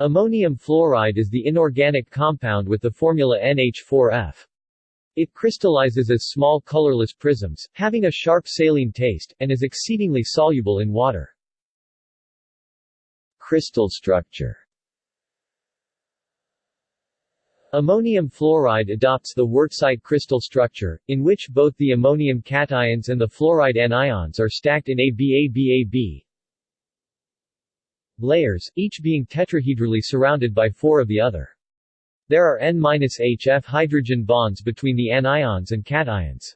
Ammonium fluoride is the inorganic compound with the formula NH4F. It crystallizes as small colorless prisms, having a sharp saline taste, and is exceedingly soluble in water. Crystal structure Ammonium fluoride adopts the Wurtzite crystal structure, in which both the ammonium cations and the fluoride anions are stacked in ABABAB, layers, each being tetrahedrally surrounded by four of the other. There are N-HF hydrogen bonds between the anions and cations.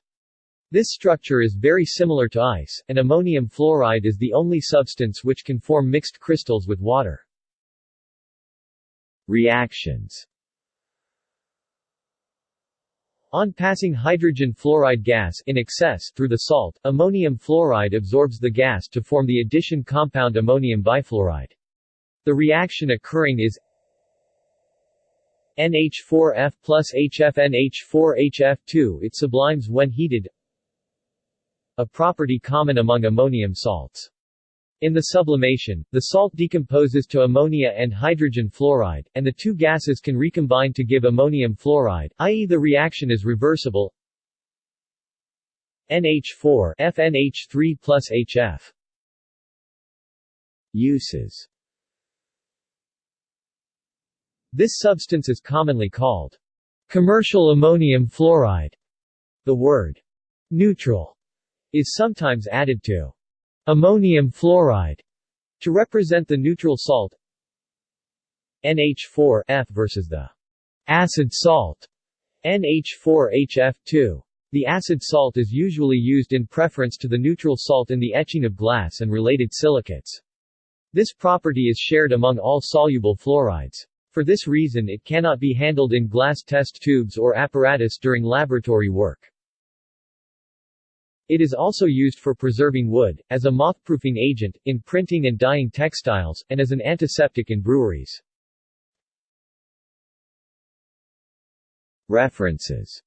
This structure is very similar to ice, and ammonium fluoride is the only substance which can form mixed crystals with water. Reactions on passing hydrogen fluoride gas in excess through the salt, ammonium fluoride absorbs the gas to form the addition compound ammonium bifluoride. The reaction occurring is NH4F plus HFNH4HF2 It sublimes when heated a property common among ammonium salts. In the sublimation, the salt decomposes to ammonia and hydrogen fluoride, and the two gases can recombine to give ammonium fluoride, i.e. the reaction is reversible NH4 FNH3 plus HF Uses This substance is commonly called commercial ammonium fluoride. The word neutral is sometimes added to Ammonium fluoride to represent the neutral salt NH4F versus the acid salt NH4HF2. The acid salt is usually used in preference to the neutral salt in the etching of glass and related silicates. This property is shared among all soluble fluorides. For this reason it cannot be handled in glass test tubes or apparatus during laboratory work. It is also used for preserving wood, as a moth-proofing agent, in printing and dyeing textiles, and as an antiseptic in breweries. References